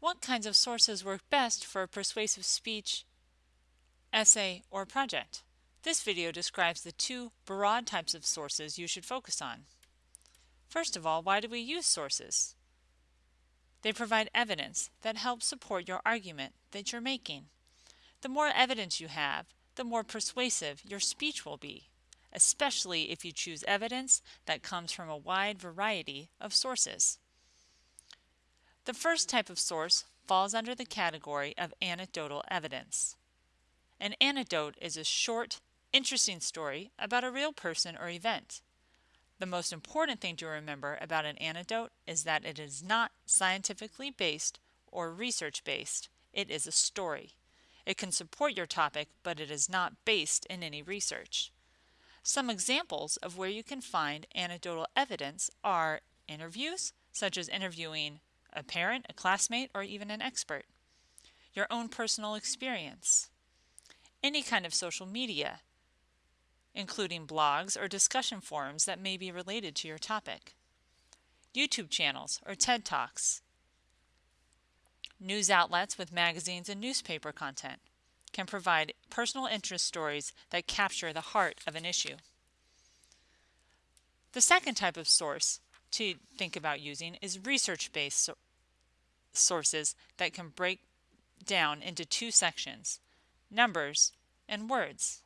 What kinds of sources work best for a persuasive speech, essay, or project? This video describes the two broad types of sources you should focus on. First of all, why do we use sources? They provide evidence that helps support your argument that you're making. The more evidence you have, the more persuasive your speech will be, especially if you choose evidence that comes from a wide variety of sources. The first type of source falls under the category of anecdotal evidence. An anecdote is a short, interesting story about a real person or event. The most important thing to remember about an anecdote is that it is not scientifically based or research based. It is a story. It can support your topic, but it is not based in any research. Some examples of where you can find anecdotal evidence are interviews, such as interviewing a parent, a classmate, or even an expert. Your own personal experience. Any kind of social media, including blogs or discussion forums that may be related to your topic. YouTube channels or TED Talks. News outlets with magazines and newspaper content can provide personal interest stories that capture the heart of an issue. The second type of source to think about using is research-based so sources that can break down into two sections, numbers and words.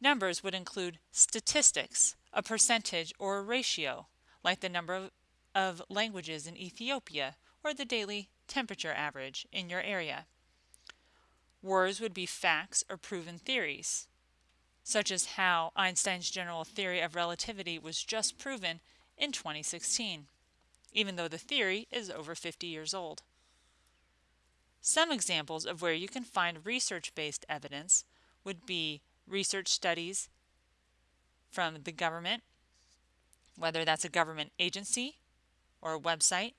Numbers would include statistics, a percentage or a ratio, like the number of, of languages in Ethiopia or the daily temperature average in your area. Words would be facts or proven theories such as how Einstein's general theory of relativity was just proven in 2016, even though the theory is over 50 years old. Some examples of where you can find research-based evidence would be research studies from the government, whether that's a government agency or a website,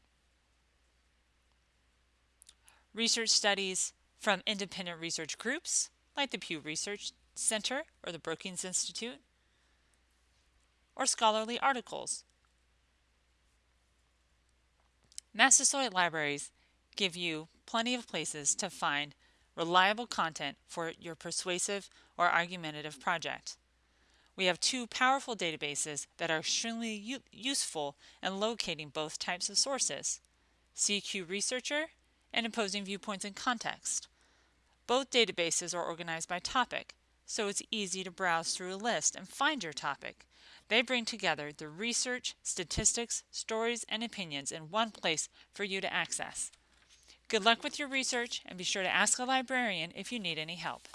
research studies from independent research groups like the Pew Research Center or the Brookings Institute, or scholarly articles. Massasoit libraries give you plenty of places to find reliable content for your persuasive or argumentative project. We have two powerful databases that are extremely useful in locating both types of sources, CQ Researcher and Opposing Viewpoints in Context. Both databases are organized by topic, so it's easy to browse through a list and find your topic. They bring together the research, statistics, stories, and opinions in one place for you to access. Good luck with your research and be sure to ask a librarian if you need any help.